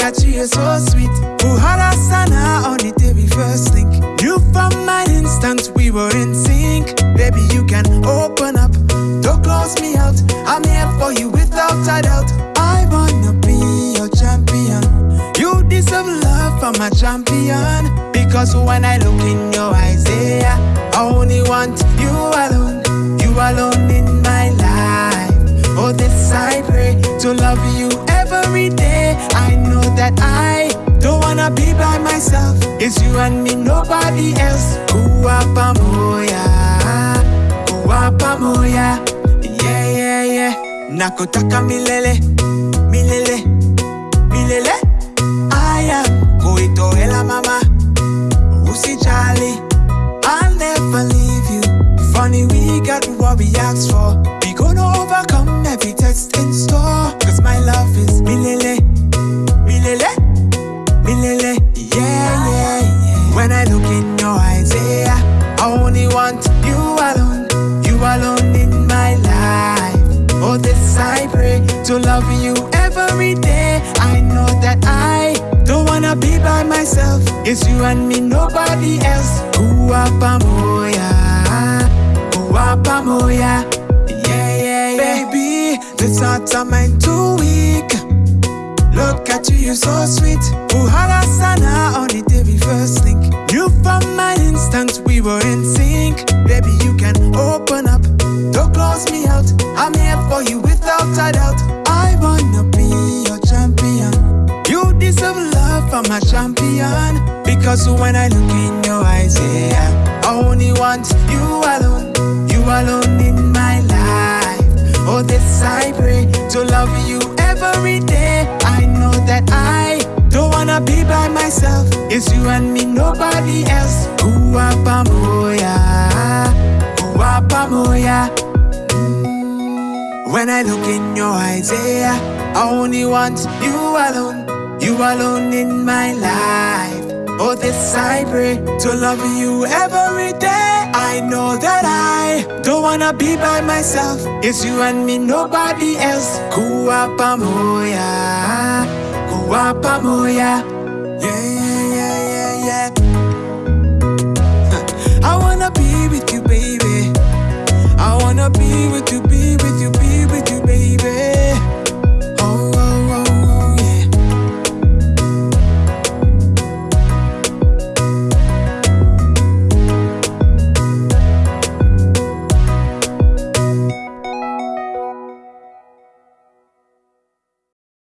at you, you're so sweet. Buhara sana on day we first link. You from my instant, we were in sync. Baby, you can open up, don't close me out. I'm here for you without a doubt. I wanna be your champion. You deserve love from a champion. Because when I look in your eyes, yeah, I only want you alone. You alone in my life. Oh, this pray to love you every day. I know that I don't wanna be by myself. It's you and me, nobody else. Kuapa moya, kuapa moya. Yeah, yeah, yeah. Nakotaka milele, milele, milele. I am kuitoela mama. Usijali, I'll never leave you. Funny, we got what we asked for. We gonna overcome every test look in your eyes, yeah, I only want you alone. You alone in my life. Oh, this I pray to love you every day. I know that I don't wanna be by myself. It's you and me, nobody else. Kuapa moya, kuapa moya. Yeah, yeah, yeah. Baby, this heart of mine too weak. Look at you, you're so sweet. Buhara we were in sync. Baby, you can open up, don't close me out. I'm here for you without a doubt. I wanna be your champion. You deserve love from a champion. Because when I look in your eyes, yeah, I only want you alone. You alone in my life. Oh, this I pray to love you every day. I know that I don't wanna be by myself. It's you and me, nobody else. When I look in your eyes, yeah, I only want you alone, you alone in my life. Oh, this I pray to love you every day. I know that I don't wanna be by myself. It's you and me, nobody else. Kuapa moya, kuapa moya. Yeah.